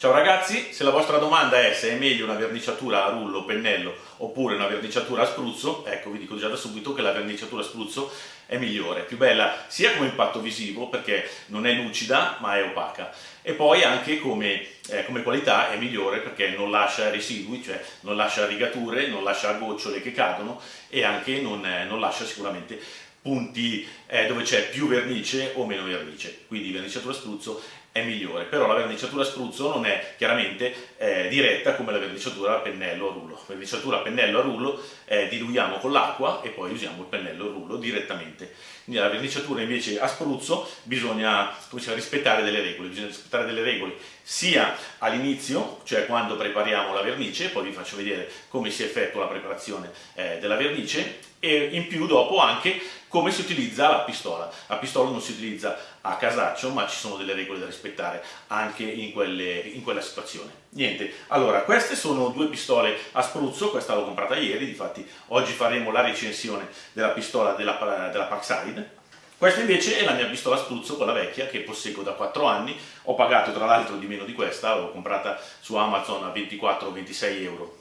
Ciao ragazzi, se la vostra domanda è se è meglio una verniciatura a rullo, pennello oppure una verniciatura a spruzzo, ecco vi dico già da subito che la verniciatura a spruzzo è migliore, più bella sia come impatto visivo perché non è lucida ma è opaca. E poi anche come, eh, come qualità è migliore perché non lascia residui, cioè non lascia rigature, non lascia gocciole che cadono e anche non, eh, non lascia sicuramente punti eh, dove c'è più vernice o meno vernice, quindi verniciatura a spruzzo è migliore, però la verniciatura spruzzo non è chiaramente eh, diretta come la verniciatura a pennello a rullo. La verniciatura a pennello a rullo eh, diluiamo con l'acqua e poi usiamo il pennello a rullo direttamente. Nella verniciatura invece a spruzzo bisogna dire, rispettare delle regole, bisogna rispettare delle regole sia all'inizio, cioè quando prepariamo la vernice, poi vi faccio vedere come si effettua la preparazione eh, della vernice, e in più dopo anche come si utilizza la pistola. La pistola non si utilizza a casaccio, ma ci sono delle regole da rispettare anche in, quelle, in quella situazione. Niente, allora queste sono due pistole a spruzzo, questa l'ho comprata ieri, difatti oggi faremo la recensione della pistola della, della Parkside. Questa invece è la mia pistola a spruzzo, quella vecchia, che posseggo da 4 anni, ho pagato tra l'altro di meno di questa, l'ho comprata su Amazon a 24-26 euro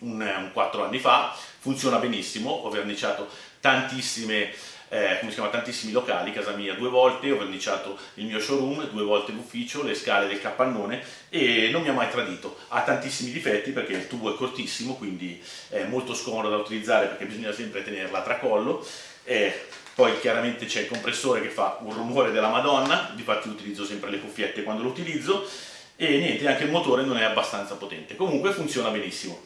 un, un 4 anni fa, funziona benissimo, ho verniciato tantissime eh, come si chiama, tantissimi locali, casa mia due volte, ho verniciato il mio showroom, due volte l'ufficio, le scale del capannone e non mi ha mai tradito. Ha tantissimi difetti perché il tubo è cortissimo, quindi è molto scomodo da utilizzare perché bisogna sempre tenerla a tracollo. E poi chiaramente c'è il compressore che fa un rumore della madonna, difatti utilizzo sempre le cuffiette quando lo utilizzo e niente, anche il motore non è abbastanza potente. Comunque funziona benissimo.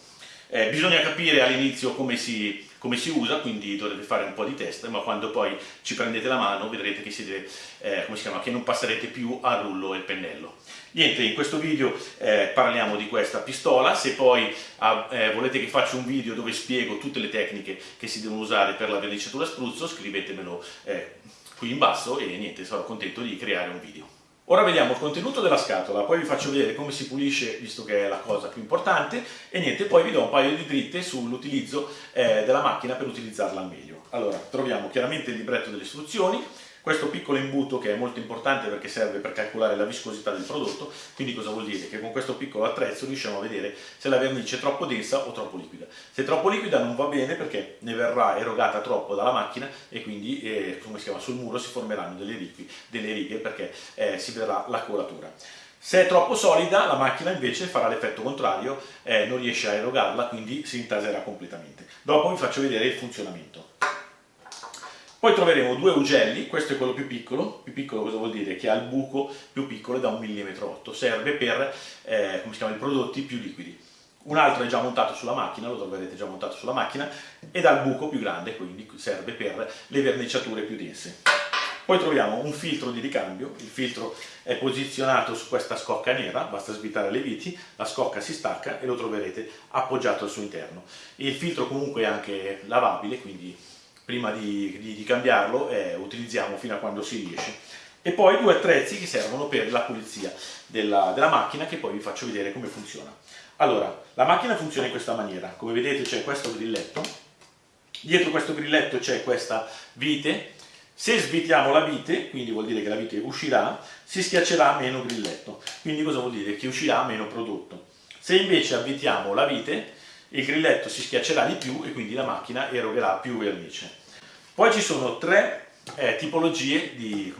Eh, bisogna capire all'inizio come si, come si, usa, quindi dovrete fare un po' di test, ma quando poi ci prendete la mano vedrete che, siete, eh, chiama, che non passerete più a rullo e pennello. Niente, in questo video eh, parliamo di questa pistola, se poi ah, eh, volete che faccia un video dove spiego tutte le tecniche che si devono usare per la verniciatura spruzzo, scrivetemelo eh, qui in basso e niente, sarò contento di creare un video. Ora vediamo il contenuto della scatola, poi vi faccio vedere come si pulisce, visto che è la cosa più importante, e niente, poi vi do un paio di dritte sull'utilizzo eh, della macchina per utilizzarla al meglio. Allora, troviamo chiaramente il libretto delle istruzioni, questo piccolo imbuto che è molto importante perché serve per calcolare la viscosità del prodotto, quindi cosa vuol dire? Che con questo piccolo attrezzo riusciamo a vedere se la vernice è troppo densa o troppo liquida. Se è troppo liquida non va bene perché ne verrà erogata troppo dalla macchina e quindi eh, come si chiama, sul muro si formeranno delle, righe, delle righe perché eh, si verrà la colatura. Se è troppo solida la macchina invece farà l'effetto contrario, eh, non riesce a erogarla, quindi si intaserà completamente. Dopo vi faccio vedere il funzionamento. Poi troveremo due ugelli, questo è quello più piccolo, più piccolo cosa vuol dire? Che ha il buco più piccolo da 1,8 mm, serve per eh, come si chiama, i prodotti più liquidi. Un altro è già montato sulla macchina, lo troverete già montato sulla macchina, ed ha il buco più grande, quindi serve per le verniciature più dense. Poi troviamo un filtro di ricambio, il filtro è posizionato su questa scocca nera, basta svitare le viti, la scocca si stacca e lo troverete appoggiato al suo interno. Il filtro comunque è anche lavabile, quindi prima di, di, di cambiarlo eh, utilizziamo fino a quando si riesce. E poi due attrezzi che servono per la pulizia della, della, macchina che poi vi faccio vedere come funziona. Allora, la macchina funziona in questa maniera. Come vedete c'è questo grilletto. Dietro questo grilletto c'è questa vite. Se svitiamo la vite, quindi vuol dire che la vite uscirà, si schiaccerà meno grilletto, quindi cosa vuol dire? Che uscirà meno prodotto. Se invece avvitiamo la vite, il grilletto si schiaccerà di più e quindi la macchina erogherà più vernice. Poi ci sono tre eh, tipologie di,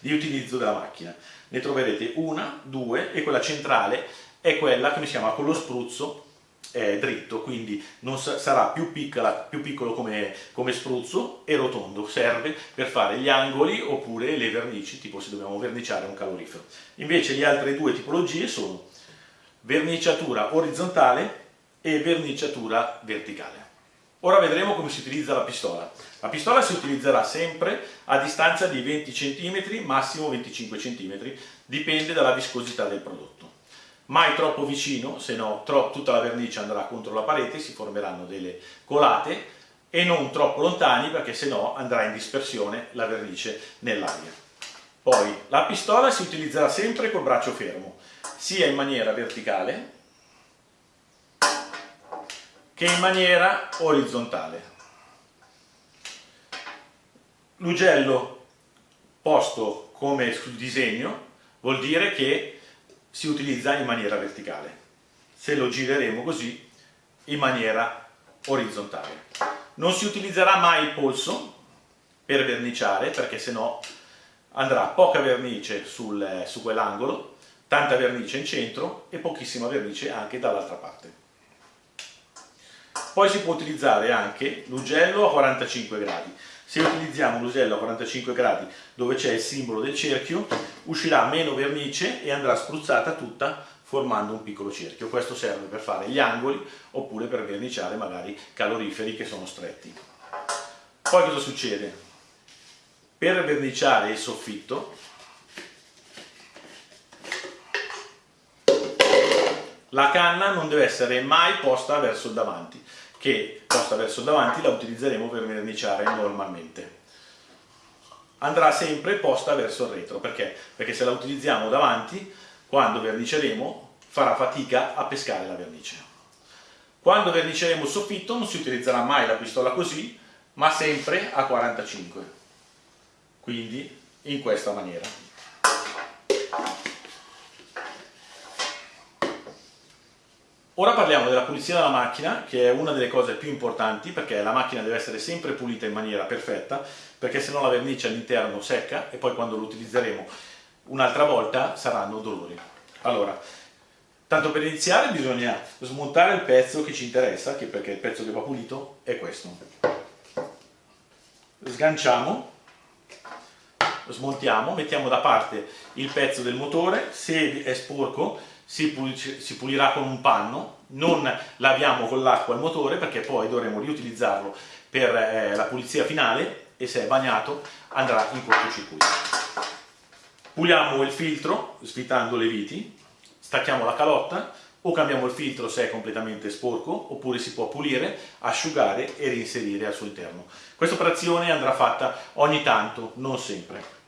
di, utilizzo della macchina. Ne troverete una, due e quella centrale è quella che si chiama con lo spruzzo eh, dritto, quindi sa sarà più, piccola, più piccolo come, come, spruzzo e rotondo, serve per fare gli angoli oppure le vernici, tipo se dobbiamo verniciare un calorifero. Invece le altre due tipologie sono verniciatura orizzontale e verniciatura verticale. Ora vedremo come si utilizza la pistola. La pistola si utilizzerà sempre a distanza di 20 cm, massimo 25 cm, dipende dalla viscosità del prodotto. Mai troppo vicino, se no tutta la vernice andrà contro la parete, si formeranno delle colate, e non troppo lontani perché se no andrà in dispersione la vernice nell'aria. Poi la pistola si utilizzerà sempre col braccio fermo, sia in maniera verticale che in maniera orizzontale. L'ugello posto come sul disegno vuol dire che si utilizza in maniera verticale, se lo gireremo così in maniera orizzontale. Non si utilizzerà mai il polso per verniciare perché sennò andrà poca vernice sul, su quell'angolo, tanta vernice in centro e pochissima vernice anche dall'altra parte. Poi si può utilizzare anche l'ugello a 45 gradi. Se utilizziamo l'ugello a 45 gradi dove c'è il simbolo del cerchio, uscirà meno vernice e andrà spruzzata tutta formando un piccolo cerchio. Questo serve per fare gli angoli oppure per verniciare magari caloriferi che sono stretti. Poi cosa succede? Per verniciare il soffitto la canna non deve essere mai posta verso il davanti, che posta verso davanti la utilizzeremo per verniciare normalmente. Andrà sempre posta verso il retro, perché? Perché se la utilizziamo davanti quando verniceremo farà fatica a pescare la vernice. Quando verniceremo il soffitto non si utilizzerà mai la pistola così, ma sempre a 45, quindi in questa maniera. Ora parliamo della pulizia della macchina, che è una delle cose più importanti, perché la macchina deve essere sempre pulita in maniera perfetta, perché se no la vernice all'interno secca e poi quando lo utilizzeremo un'altra volta saranno dolori. Allora, tanto per iniziare bisogna smontare il pezzo che ci interessa, che perché il pezzo che va pulito è questo. Sganciamo, smontiamo, mettiamo da parte il pezzo del motore, se è sporco si, pulirà con un panno, non laviamo con l'acqua il motore perché poi dovremo riutilizzarlo per eh, la pulizia finale e se è bagnato andrà in cortocircuito. Puliamo il filtro svitando le viti, stacchiamo la calotta o cambiamo il filtro se è completamente sporco oppure si può pulire, asciugare e reinserire al suo interno. Questa operazione andrà fatta ogni tanto, non sempre.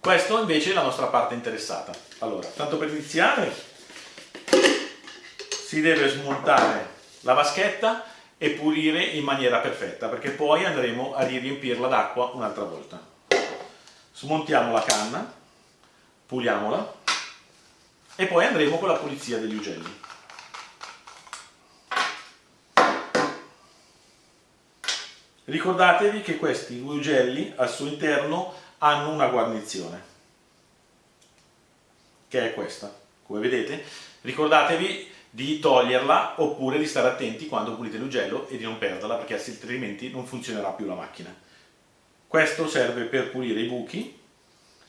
Questo invece è la nostra parte interessata. Allora, tanto per iniziare si deve smontare la vaschetta e pulire in maniera perfetta perché poi andremo a riempirla d'acqua un'altra volta smontiamo la canna, puliamola e poi andremo con la pulizia degli ugelli. Ricordatevi che questi ugelli al suo interno hanno una guarnizione, che è questa, come vedete. Ricordatevi di toglierla oppure di stare attenti quando pulite l'ugello e di non perderla perché altrimenti non funzionerà più la macchina. Questo serve per pulire i buchi,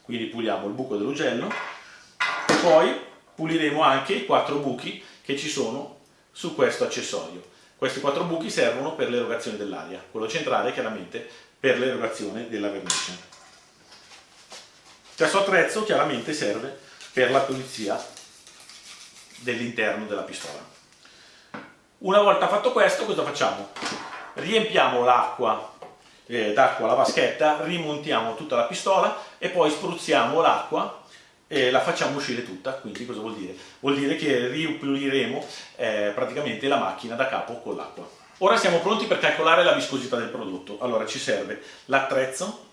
quindi puliamo il buco dell'ugello e poi puliremo anche i quattro buchi che ci sono su questo accessorio. Questi quattro buchi servono per l'erogazione dell'aria, quello centrale chiaramente per l'erogazione della vernice. Questo attrezzo chiaramente serve per la pulizia dell'interno della pistola. Una volta fatto questo cosa facciamo? Riempiamo l'acqua eh, d'acqua la vaschetta, rimontiamo tutta la pistola e poi spruzziamo l'acqua e la facciamo uscire tutta, quindi cosa vuol dire? Vuol dire che ripuliremo eh, praticamente la macchina da capo con l'acqua. Ora siamo pronti per calcolare la viscosità del prodotto. Allora ci serve l'attrezzo,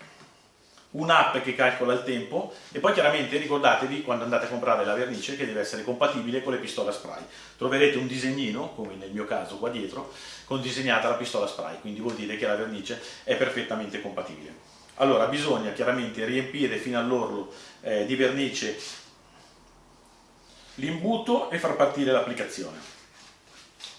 un'app che calcola il tempo e poi chiaramente ricordatevi quando andate a comprare la vernice che deve essere compatibile con le pistole spray. Troverete un disegnino, come nel mio caso qua dietro, con disegnata la pistola spray, quindi vuol dire che la vernice è perfettamente compatibile. Allora bisogna chiaramente riempire fino all'orlo eh, di vernice l'imbuto e far partire l'applicazione.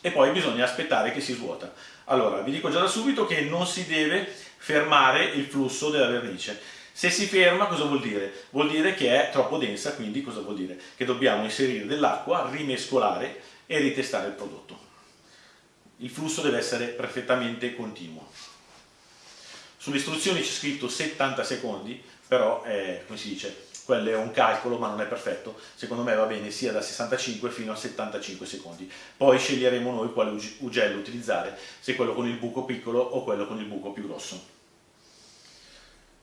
E poi bisogna aspettare che si svuota. Allora, vi dico già da subito che non si deve fermare il flusso della vernice se si ferma cosa vuol dire? Vuol dire che è troppo densa, quindi cosa vuol dire? Che dobbiamo inserire dell'acqua, rimescolare e ritestare il prodotto. Il flusso deve essere perfettamente continuo. Sulle istruzioni c'è scritto 70 secondi, però è, come si dice, quello è un calcolo ma non è perfetto, secondo me va bene sia da 65 fino a 75 secondi. Poi sceglieremo noi quale ugello utilizzare, se quello con il buco piccolo o quello con il buco più grosso.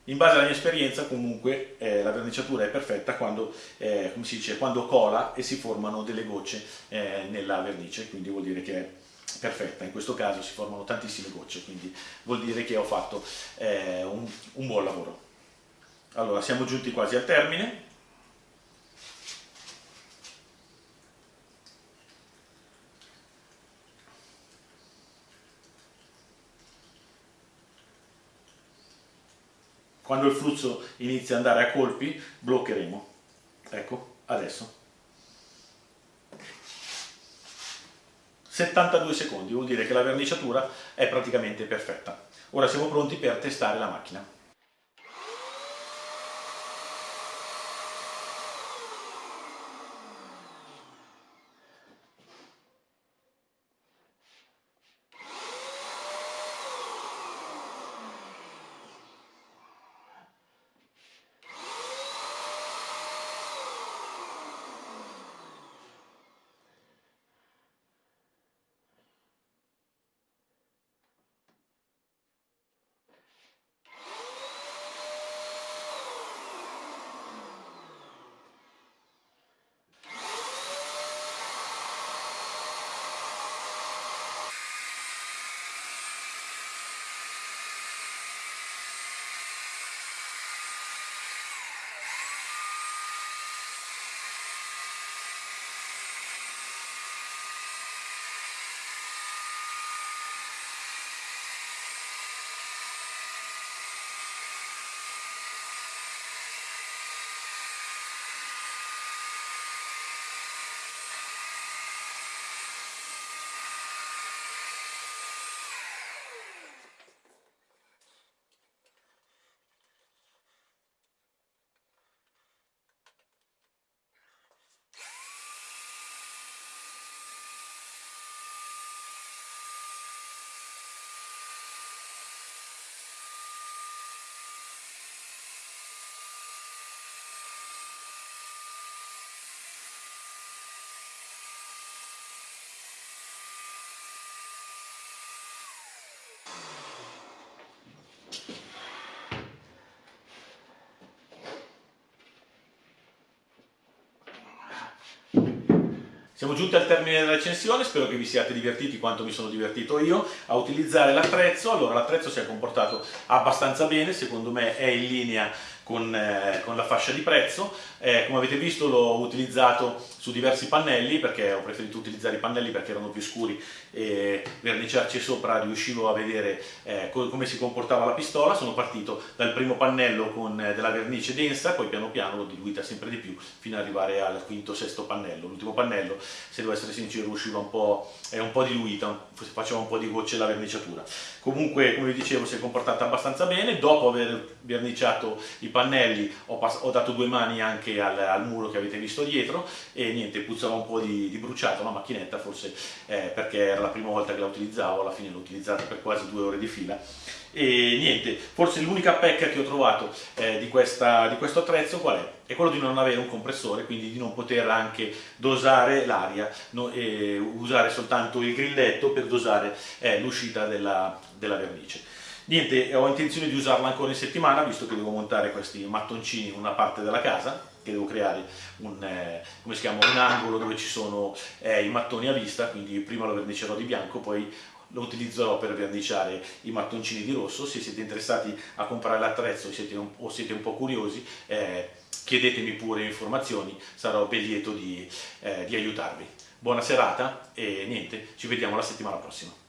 In base alla mia esperienza comunque eh, la verniciatura è perfetta quando, eh, dice, quando cola e si formano delle gocce eh, nella vernice, quindi vuol dire che è perfetta, in questo caso si formano tantissime gocce, quindi vuol dire che ho fatto eh, un, un buon lavoro. Allora, siamo giunti quasi al termine. Quando il flusso inizia ad andare a colpi bloccheremo. Ecco, adesso. 72 secondi, vuol dire che la verniciatura è praticamente perfetta. Ora siamo pronti per testare la macchina. Siamo giunti al termine della recensione, spero che vi siate divertiti quanto mi sono divertito io a utilizzare l'attrezzo. Allora, l'attrezzo si è comportato abbastanza bene, secondo me è in linea con, eh, con la fascia di prezzo. Eh, come avete visto l'ho utilizzato su diversi pannelli perché ho preferito utilizzare i pannelli perché erano più scuri e verniciarci sopra riuscivo a vedere eh, co come si comportava la pistola. Sono partito dal primo pannello con eh, della vernice densa, poi piano piano l'ho diluita sempre di più fino ad arrivare al quinto sesto pannello. L'ultimo pannello, se devo essere sincero, usciva un po', è un po' diluita, faceva un po' di gocce la verniciatura. Comunque, come vi dicevo, si è comportata abbastanza bene. Dopo aver verniciato i pannelli ho, ho dato due mani anche al, al, muro che avete visto dietro e niente, puzzava un po' di, di bruciato la macchinetta, forse eh, perché era la prima volta che la utilizzavo, alla fine l'ho utilizzata per quasi due ore di fila e niente, forse l'unica pecca che ho trovato eh, di, questa, di, questo attrezzo qual è? È quello di non avere un compressore, quindi di non poter anche dosare l'aria no, usare soltanto il grilletto per dosare eh, l'uscita della, della vernice. Niente, ho intenzione di usarla ancora in settimana, visto che devo montare questi mattoncini in una parte della casa, che devo creare un, eh, chiama, un angolo dove ci sono eh, i mattoni a vista, quindi prima lo vernicerò di bianco, poi lo utilizzerò per verniciare i mattoncini di rosso. Se siete interessati a comprare l'attrezzo o siete un po' curiosi, eh, chiedetemi pure informazioni, sarò ben lieto di, eh, di aiutarvi. Buona serata e niente, ci vediamo la settimana prossima.